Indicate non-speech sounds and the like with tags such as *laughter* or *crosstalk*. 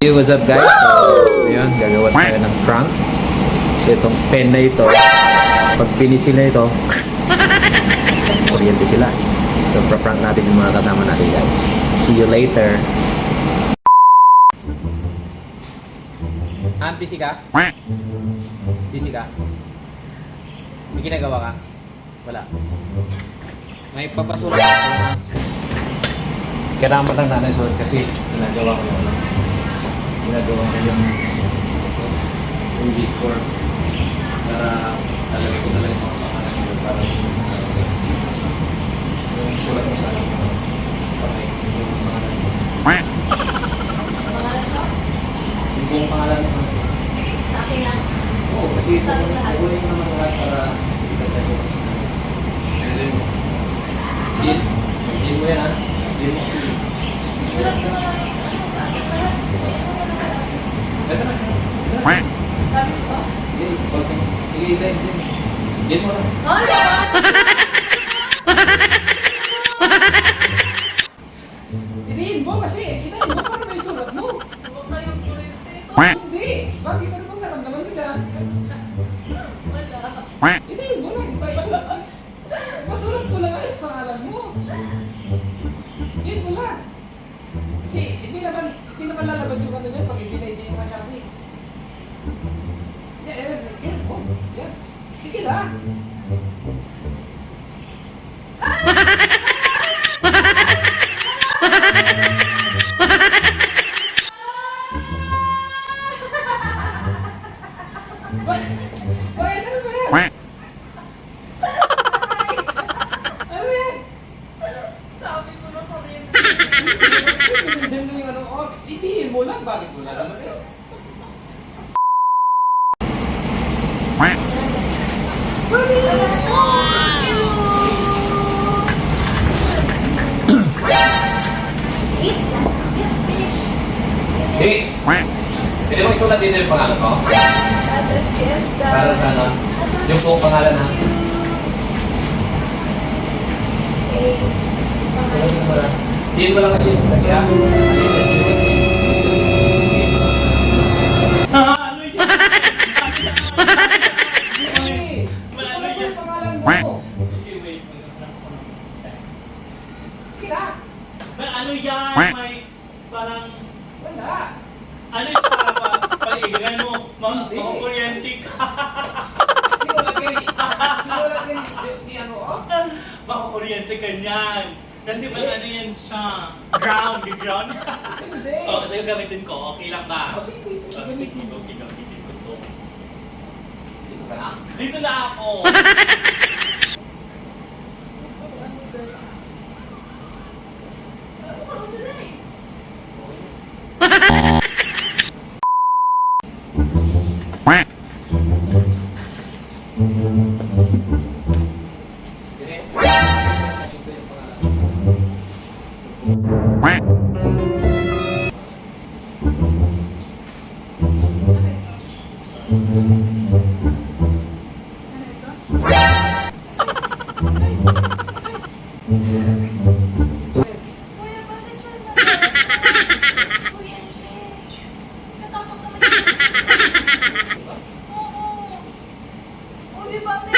Hey, what's up guys? So, yun, gagawa tayo ng prank. So, itong pen na ito, pag pinisil na ito, *laughs* kuryente sila. So, pra-prank natin yung mga kasama natin guys. See you later. Han, busy ka? Busy ka? May ginagawa ka? Wala. May papasulat ka. Kailangan mo lang nanay sulat kasi ginagawa ko ano. Ginagawa ko yung yung before para talaga ko talaga yung mga pangalan ko para yung sulat mo sa akin. Okay, yung pangalan mo. Pangalan ko? Yung buong pangalan. Sa akin lang. Oo, kasi sa Sabi lahat. kunin mo naman lahat para itagay ko. Sige, sige mo yan ha. Sige mo sige. Sulat ko lang. Ano sa akin lahat? Ano ko na kalapis? Ito na. Ito na. Lapis ko? Sige, okay. Sige, ito, ito. Sige mo lang. Ay! Iniin mo mo para may sulat mo. Huwag kayong kurente ito. Hindi. Bakit ano naramdaman nila? Wala. Iniin mo ko lang ang pangalan mo. Mo lang. Kasi hindi naman, hindi naman lalabas yung ano pag hindi na hindi yung masabi. Yan, yan, yan. Oh, yan. Sige lang. Bakit? Ano ba yan? Ano yan? Sabi ko na itiin mo lang. Bakit mo nalaman eh? Pwede mo isulat dito yung pangalan ko? SSKS. Para sa ano? Yung buong pangalan ha? Okay. Hindi mo lang. Kasi. Kasi ha? Sulat mo yung pangalan mo. Kira. May ano yan, may parang, Wala. ano paigan mo, mga kuryente ka, Sinulat ka ni, sinulat ka ni, ni ano, oh? mga kuryente ka niyan. Kasi may ano yan siya, ground, ground. Hindi. oh, ito yung gamitin ko, okay lang ba? Oh, sige. Oh, sige, okay, gamitin ko to. Dito ka na. Dito na ako. *laughs* Ano ko sila eh? Ano